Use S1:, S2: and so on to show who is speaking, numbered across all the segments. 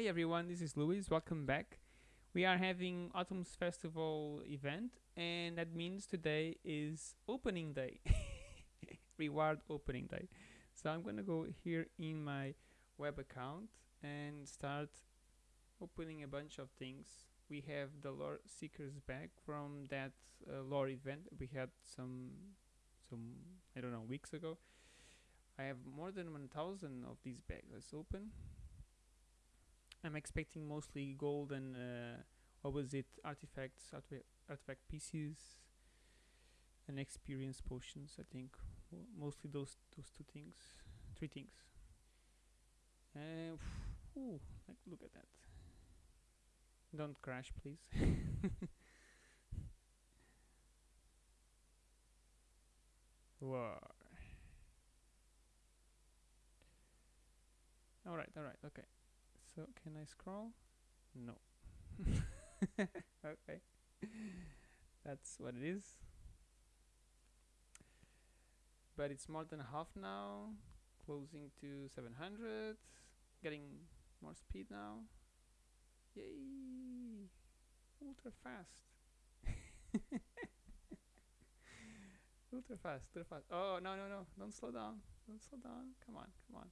S1: Hey everyone, this is Luis. Welcome back. We are having Autumn's Festival event, and that means today is opening day, reward opening day. So I'm gonna go here in my web account and start opening a bunch of things. We have the lore seekers back from that uh, lore event we had some some I don't know weeks ago. I have more than 1000 of these bags. Let's open. I'm expecting mostly gold and uh, what was it? Artifacts, artifact, artifact pieces, and experience potions. I think mostly those those two things, three things. And ooh, like look at that. Don't crash, please. Whoa. All right, all right, okay. So can I scroll? No. okay. That's what it is. But it's more than half now. Closing to 700. Getting more speed now. Yay! Ultra fast. ultra fast, ultra fast. Oh, no, no, no. Don't slow down. Don't slow down. Come on, come on.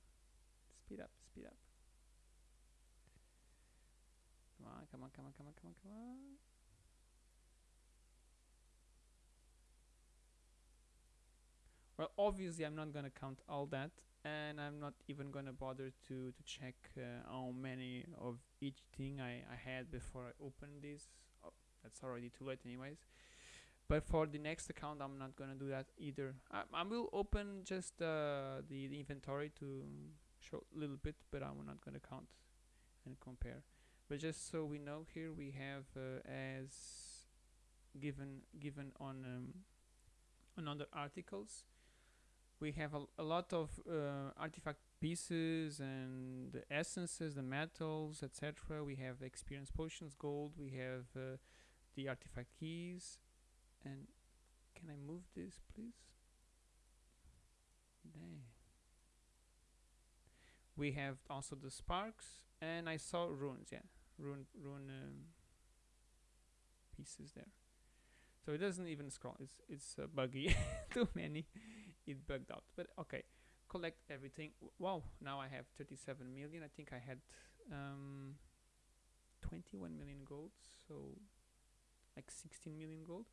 S1: Speed up, speed up. Come on, come on, come on, come on, come on, come on. Well, obviously I'm not gonna count all that and I'm not even gonna bother to, to check uh, how many of each thing I, I had before I open this. Oh, that's already too late anyways. But for the next account I'm not gonna do that either. I, I will open just uh, the, the inventory to show a little bit but I'm not gonna count and compare but just so we know here we have uh, as given given on um, on other articles we have a, a lot of uh, artifact pieces and the essences the metals etc we have experience potions gold we have uh, the artifact keys. And can I move this please? We have also the sparks and I saw runes yeah rune rune um, pieces there. So it doesn't even scroll. It's it's uh, buggy. Too many. It bugged out. But okay. Collect everything. Wow. Now I have 37 million. I think I had um, 21 million gold. So like 16 million gold.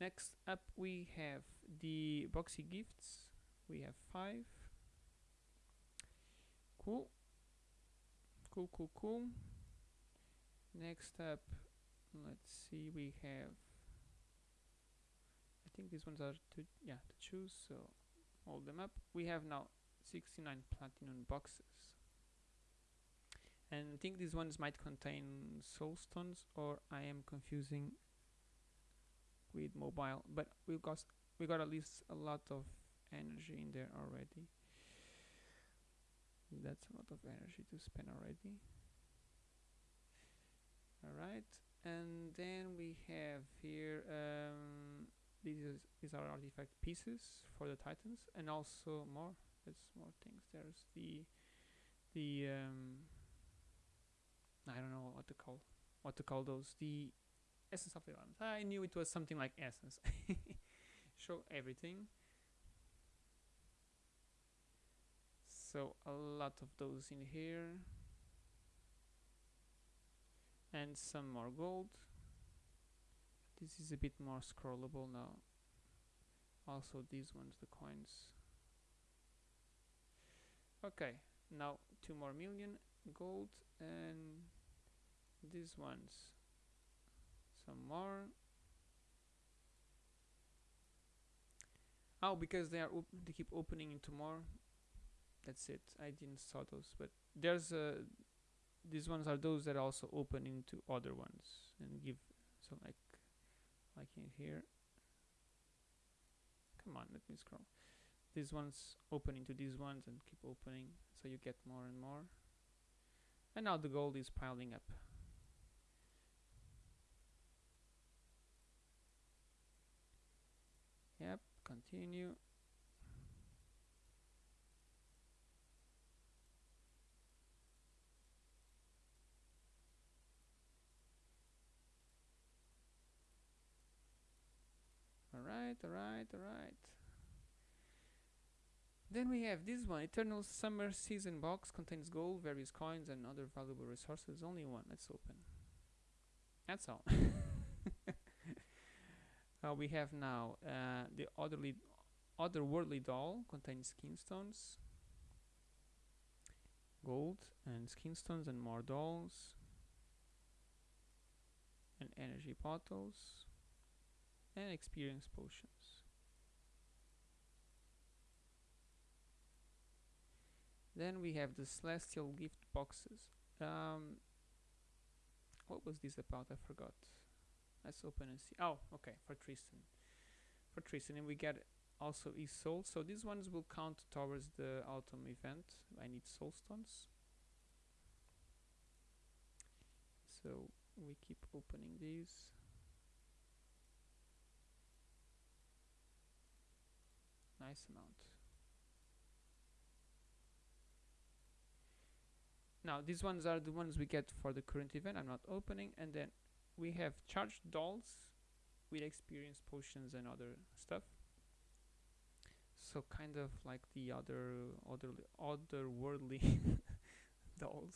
S1: Next up we have the boxy gifts. We have five. Cool. Cool cool cool next up let's see we have I think these ones are to yeah to choose so hold them up. We have now 69 platinum boxes. And I think these ones might contain soul stones or I am confusing with mobile but we got we got at least a lot of energy in there already. That's a lot of energy to spend already all right? And then we have here um, these is, these are artifact pieces for the titans and also more there's more things. There's the the um, I don't know what to call what to call those the essence of the elements I knew it was something like essence. Show everything. So a lot of those in here and some more gold. This is a bit more scrollable now. Also these ones the coins. Okay now two more million gold and these ones. Some more. Oh because they are they keep opening into more that's it. I didn't saw those but there's a these ones are those that also open into other ones and give so like like in here. Come on let me scroll. These ones open into these ones and keep opening so you get more and more. And now the gold is piling up. Yep continue Alright, alright, alright. Then we have this one. Eternal Summer Season Box contains gold, various coins, and other valuable resources. Only one. Let's open. That's all. uh, we have now uh, the otherly, otherworldly doll contains skin stones, gold, and skin stones, and more dolls, and energy bottles, and experience potions. Then we have the celestial gift boxes. Um, what was this about? I forgot. Let's open and see. Oh, okay, for Tristan. For Tristan, and we get also his soul. So these ones will count towards the autumn event. I need soul stones. So we keep opening these. Nice amount. Now these ones are the ones we get for the current event. I'm not opening, and then we have charged dolls with experience potions and other stuff. So kind of like the other other otherworldly dolls.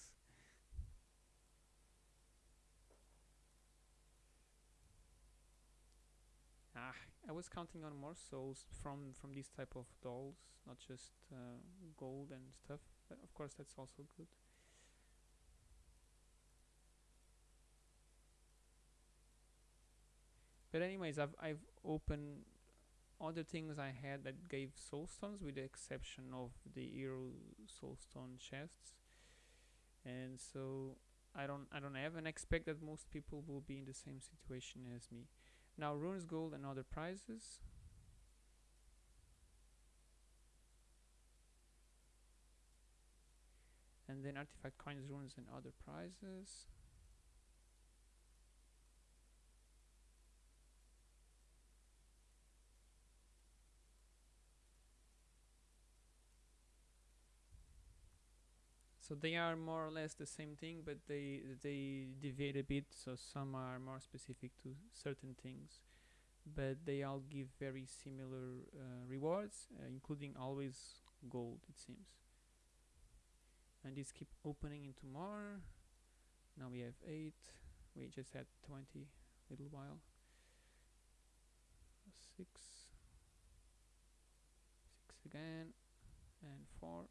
S1: Ah, I was counting on more souls from from these type of dolls, not just uh, gold and stuff. But of course, that's also good. But anyways, I've I've opened other things I had that gave soul stones, with the exception of the hero soulstone chests. And so I don't I don't have, and expect that most people will be in the same situation as me. Now runes, gold, and other prizes. And then artifact coins, runes, and other prizes. So they are more or less the same thing, but they they deviate a bit. So some are more specific to certain things, but they all give very similar uh, rewards, uh, including always gold. It seems. And these keep opening into more. Now we have eight. We just had twenty little while. Six. Six again, and four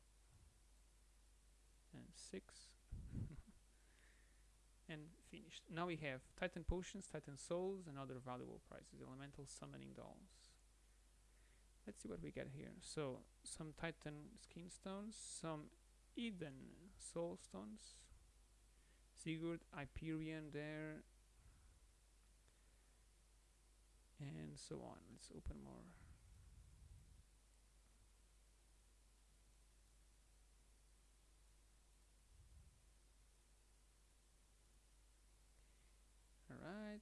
S1: and 6 and finished. Now we have Titan Potions, Titan Souls and other valuable prizes, Elemental Summoning Dolls. Let's see what we get here. So, some Titan Skin Stones, some Eden Soul Stones, Sigurd, Hyperion there, and so on. Let's open more. Alright.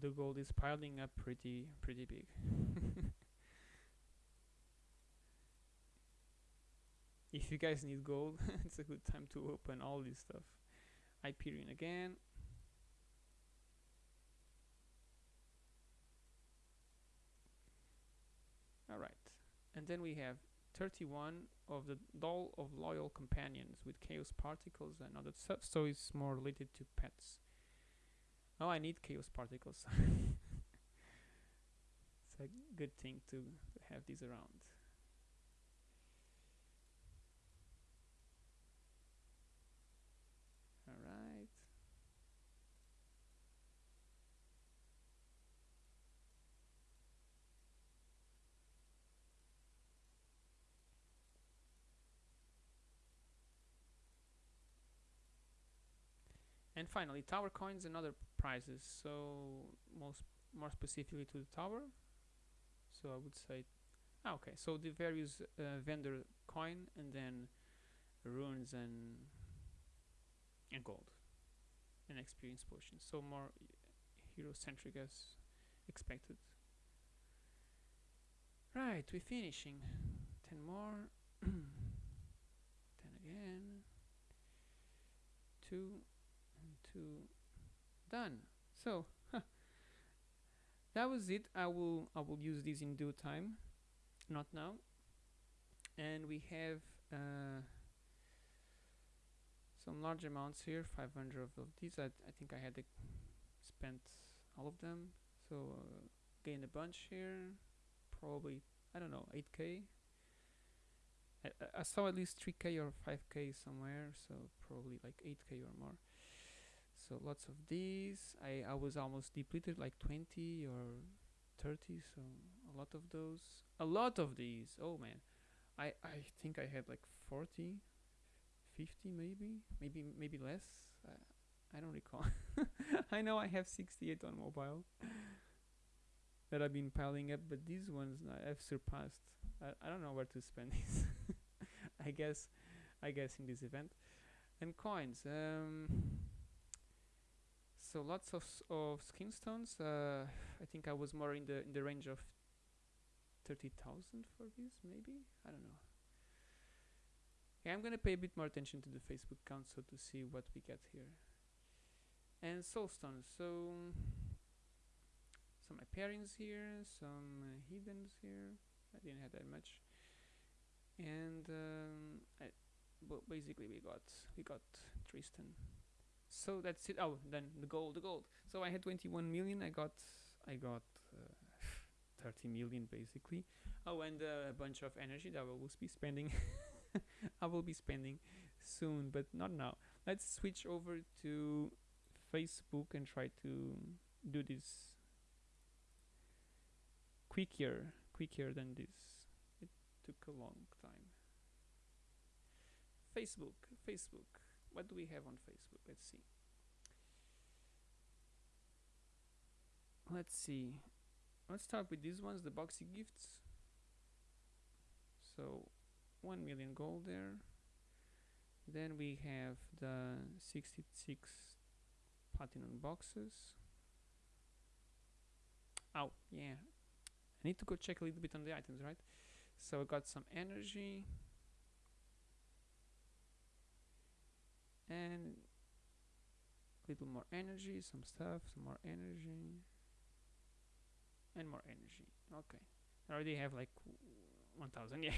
S1: The gold is piling up pretty, pretty big. if you guys need gold, it's a good time to open all this stuff. Hyperion again. Alright, and then we have 31 of the Doll of Loyal Companions with Chaos Particles and other stuff, so it's more related to pets. Oh, I need Chaos Particles. it's a good thing to, to have these around. and finally tower coins and other prizes. So most more specifically to the tower. So I would say ah, okay. So the various uh, vendor coin and then runes and and gold. And experience potions. So more hero centric as expected. Right we're finishing. 10 more. 10 again. 2 to done. So that was it. I will I will use this in due time, not now. And we have uh, some large amounts here, 500 of, of these. I, I think I had spent all of them, so uh, gained a bunch here. Probably I don't know 8k. I, I saw at least 3k or 5k somewhere, so probably like 8k or more. So lots of these. I I was almost depleted, like 20 or 30. So a lot of those. A lot of these. Oh man, I I think I had like 40, 50 maybe, maybe maybe less. I, I don't recall. I know I have 68 on mobile that I've been piling up, but these ones I've surpassed. I, I don't know where to spend these. I guess, I guess in this event, and coins. Um, so lots of of skin stones. Uh, I think I was more in the in the range of thirty thousand for this, maybe. I don't know. Yeah, I'm gonna pay a bit more attention to the Facebook count so to see what we get here. And soul stones. So some appearance here, some uh, hiddens here. I didn't have that much. And um, I, well, basically we got we got Tristan. So that's it. Oh, then the gold, the gold. So I had 21 million. I got I got uh, 30 million basically. Oh, and uh, a bunch of energy that I will be spending. I will be spending soon, but not now. Let's switch over to Facebook and try to do this quicker, quicker than this. It took a long time. Facebook, Facebook. What do we have on Facebook? Let's see. Let's see. Let's start with these ones, the boxy gifts. So, 1 million gold there. Then we have the 66 platinum boxes. Oh, yeah. I need to go check a little bit on the items, right? So I got some energy. And a little more energy, some stuff, some more energy. And more energy. Okay. I already have like 1000, yeah.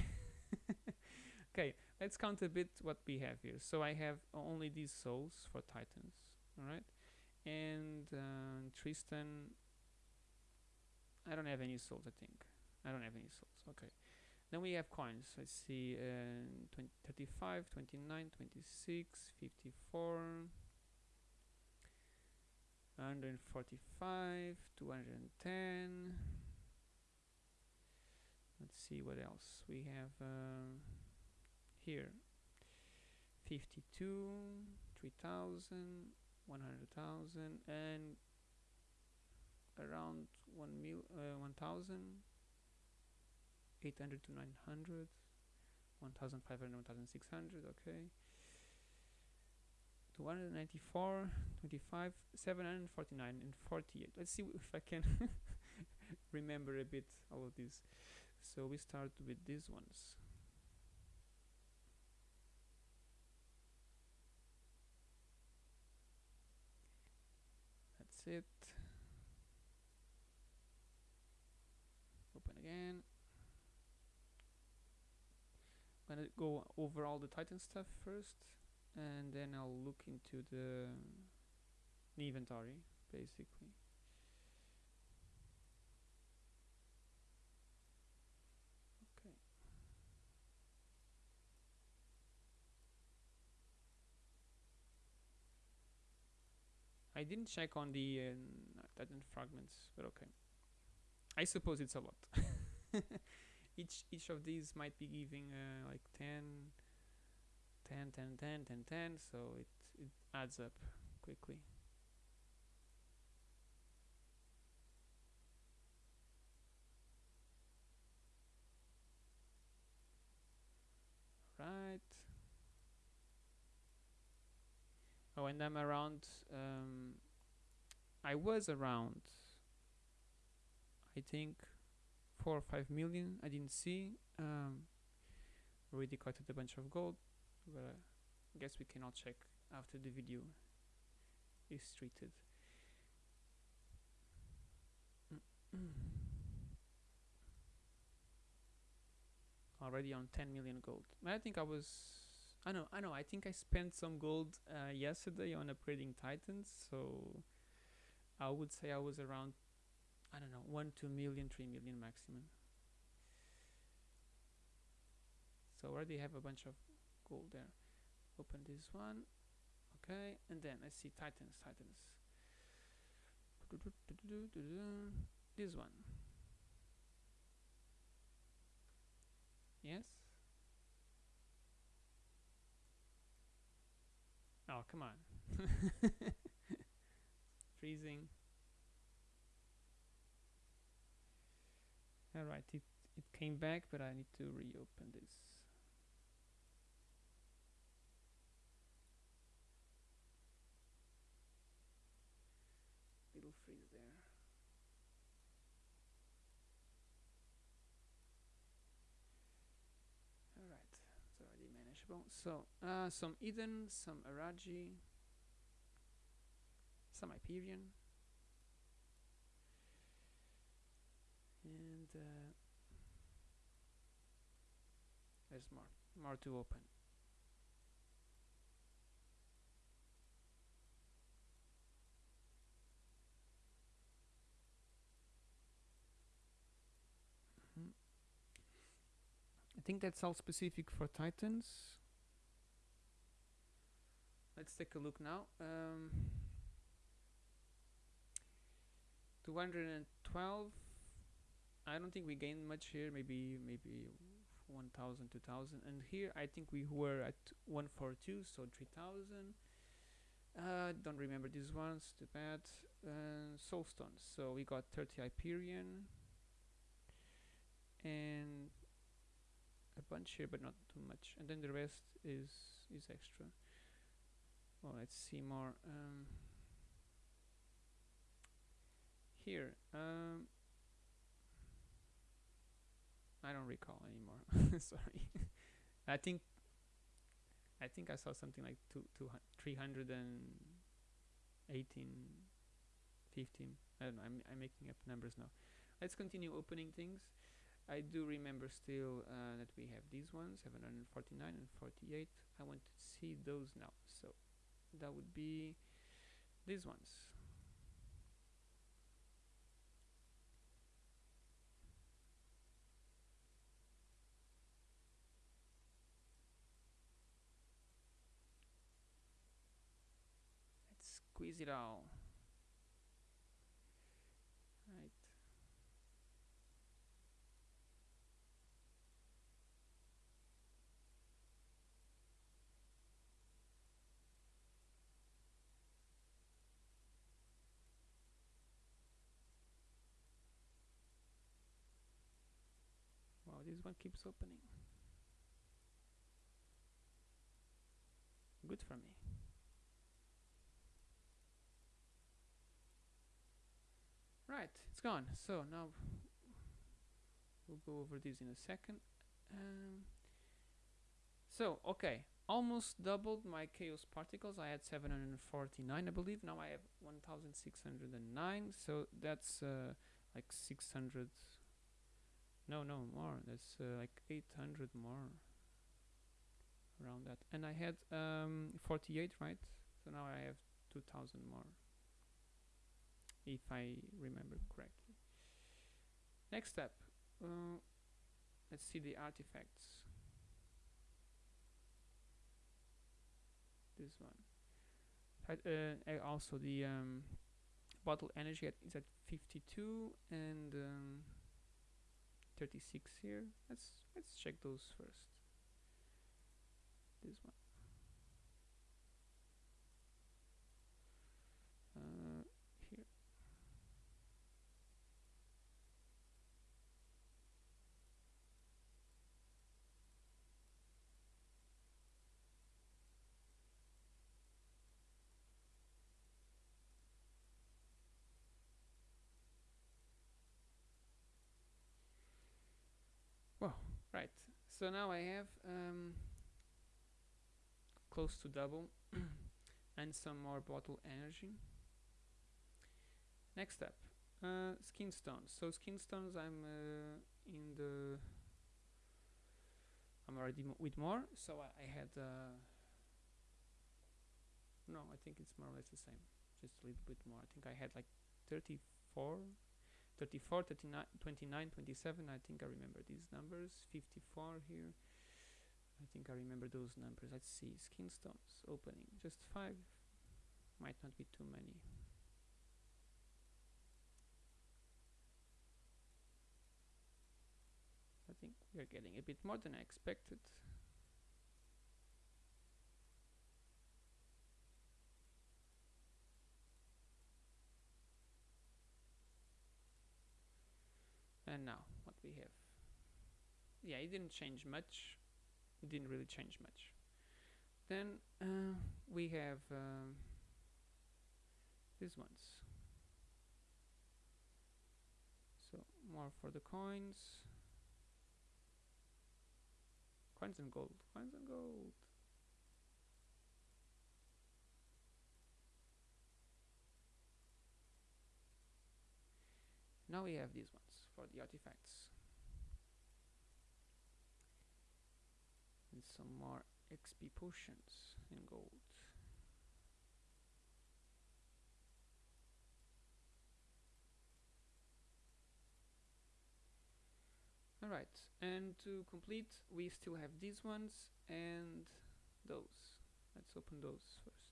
S1: okay, let's count a bit what we have here. So I have only these souls for titans, alright? And uh, Tristan, I don't have any souls, I think. I don't have any souls, okay. Then we have coins. Let's see, uh, 20, 35, 29, 26, 54, 145, 210. Let's see what else we have uh, here. 52, 3000, 100,000, and around 1 mil, uh, 1000. 800 to 900 1500 1600 okay. 294 25 749 and 48 let's see if i can remember a bit all of these. So we start with these ones. That's it open again I'm gonna go over all the Titan stuff first, and then I'll look into the, the inventory, basically. I didn't check on the uh, Titan fragments, but okay. I suppose it's a lot. each each of these might be giving uh, like 10 10 10 10 10 10 so it it adds up quickly. Right oh and I'm around um, I was around I think four or five million I didn't see um, already collected a bunch of gold but I guess we cannot check after the video is treated. Already on 10 million gold. I think I was. I know, I know. I think I spent some gold uh, yesterday on upgrading Titans, so I would say I was around. I don't know, one, two million, three million maximum. So already have a bunch of gold there. Open this one. Okay, and then let's see Titans, Titans. This one. Yes? Oh, come on. Freezing. Alright, it, it came back, but I need to reopen this. Little freeze there. Alright, it's already manageable. So, uh, some Eden, some Araji, some Hyperion, and uh, there's more, more to open. Mhm. I think that's all specific for Titans. Let's take a look now. Um, 212 I don't think we gained much here maybe maybe 1000 2000 and here I think we were at 142 so 3000 uh, don't remember these ones too bad. Uh, soulstones so we got 30 Hyperion. And a bunch here but not too much. And then the rest is is extra. Well let's see more. Um, here um, I don't recall anymore. Sorry. I think I think I saw something like two, two, 318 15 I don't know I'm, I'm making up numbers now. Let's continue opening things. I do remember still uh, that we have these ones 749 and 48 I want to see those now. So that would be these ones let's squeeze it all right. Wow this one keeps opening. Good for me right it's gone. So now we'll go over this in a second. Um, so okay. Almost doubled my chaos particles. I had 749 I believe. Now I have 1609 so that's uh, like 600 no no more. That's uh, like 800 more around that. And I had um, 48 right? So now I have 2000 more if I remember correctly. Next step uh, let's see the artifacts. This one. Uh, also the um, bottle energy at, is at 52 and um, 36 here. Let's let's check those first. This one uh, here Well, right. So now I have um, close to double and some more bottle energy. Next up, uh, skin stones. So skin stones I'm uh, in the I'm already with more. So I, I had uh, no I think it's more or less the same. Just a little bit more. I think I had like 34 34 39 29 27 I think I remember these numbers. 54 here. I think I remember those numbers. Let's see. Skin stones opening. Just five. Might not be too many. I think we are getting a bit more than I expected and now what we have. Yeah it didn't change much. It didn't really change much. Then uh, we have um, these ones. So more for the coins. Coins and gold. Coins and gold. Now we have these ones for the artifacts. And some more XP potions in gold. Alright and to complete we still have these ones and those. Let's open those first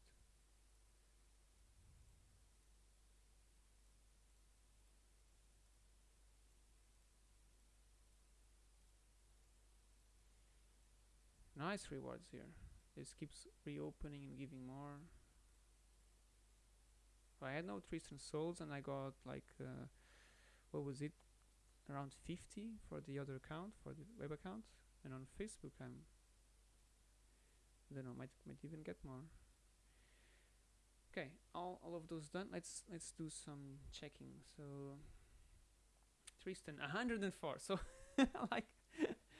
S1: nice rewards here. This keeps reopening and giving more. I had no Tristan souls and I got like uh, what was it? Around 50 for the other account for the web account. And on Facebook I'm I don't know might might even get more. Okay all, all of those done. Let's let's do some checking. So Tristan 104 so like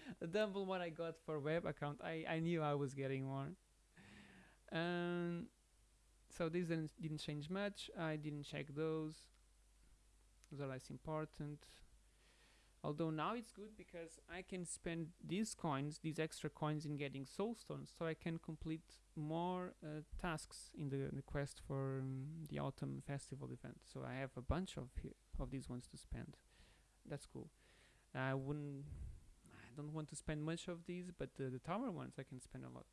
S1: double what I got for web account I, I knew I was getting more um, so this didn't, didn't change much. I didn't check those. Those are less important. Although now it's good because I can spend these coins these extra coins in getting soul stones so I can complete more uh, tasks in the, the quest for um, the autumn festival event. So I have a bunch of of these ones to spend. That's cool. I wouldn't I don't want to spend much of these but the, the tower ones I can spend a lot.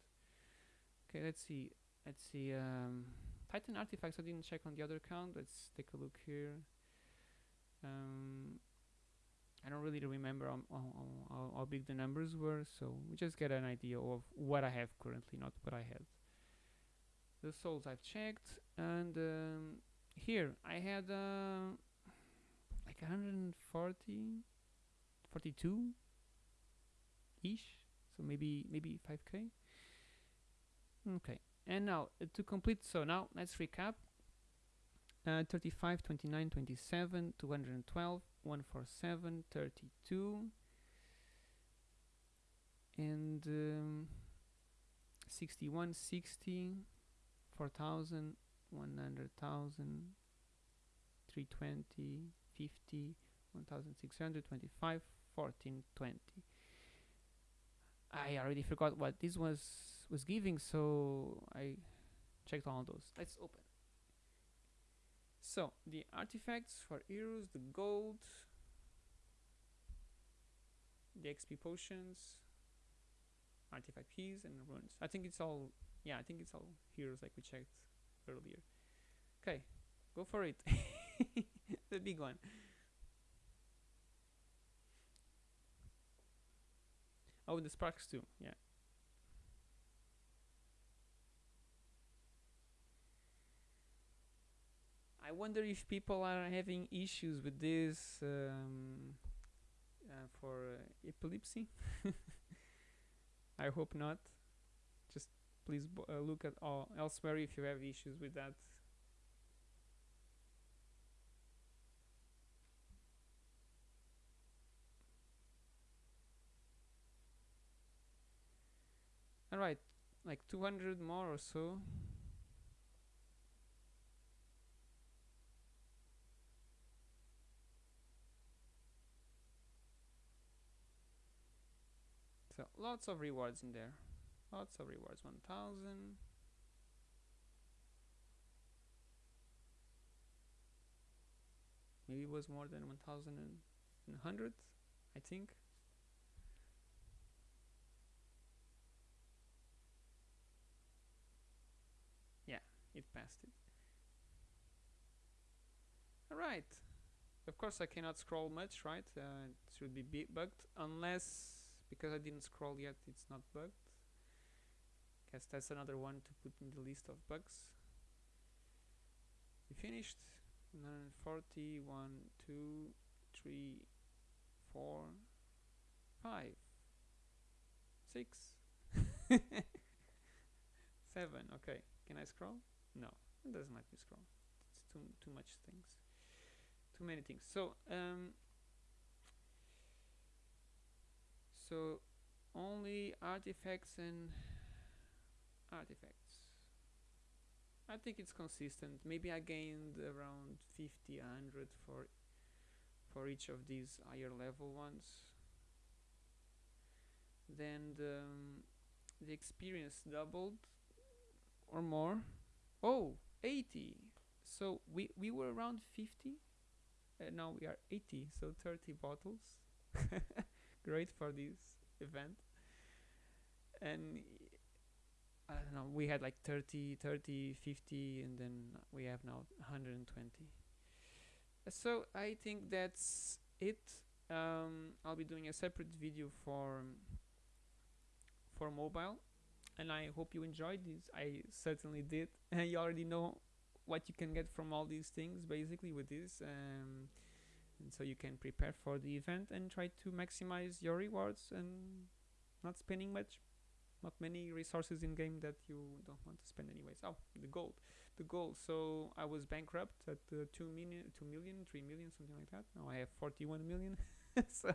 S1: Okay let's see. Let's see um, Titan artifacts I didn't check on the other account. Let's take a look here. Um, I don't really remember how, how, how, big the numbers were so we just get an idea of what I have currently not what I had. The souls I've checked and um, here I had uh, like 140 42 ish so maybe maybe 5k okay and now uh, to complete so now let's recap. Uh, 35 29 27 212 147 32 and um, 61 60 4000 100,000 320 50 1600 25 14 20 I already forgot what this was was giving so I checked all those. Let's open. So the artifacts for heroes the gold the XP potions artifact keys and runes. I think it's all yeah I think it's all heroes like we checked earlier. Okay go for it. The big one Oh, the sparks too, yeah. I wonder if people are having issues with this um, uh, for uh, epilepsy. I hope not. Just please uh, look at all elsewhere if you have issues with that. Alright, like 200 more or so. So lots of rewards in there. Lots of rewards. 1000 maybe it was more than 1100 I think yeah it passed it. Alright of course I cannot scroll much right? Uh, it should be bugged unless because I didn't scroll yet it's not bugged. Guess that's another one to put in the list of bugs. We finished. 140 1 2 3 4 5 6 7 okay. Can I scroll no it doesn't let me scroll it's too too much things. Too many things. So um so only artifacts and artifacts. I think it's consistent. Maybe I gained around 50 100 for for each of these higher level ones. Then the, um, the experience doubled or more oh 80 so we we were around 50 and now we are 80 so 30 bottles. Great for this event. And I don't know we had like 30 30 50 and then we have now 120 so I think that's it. Um, I'll be doing a separate video for for mobile and I hope you enjoyed this. I certainly did. And you already know what you can get from all these things basically with this um, and so you can prepare for the event and try to maximize your rewards and not spending much not many resources in game that you don't want to spend anyways. Oh the gold the gold. So i was bankrupt at uh, 2 million 2 million 3 million something like that. Now i have 41 million. So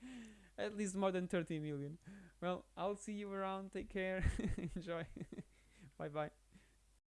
S1: at least more than 30 million. Well i'll see you around. Take care. Enjoy. Bye bye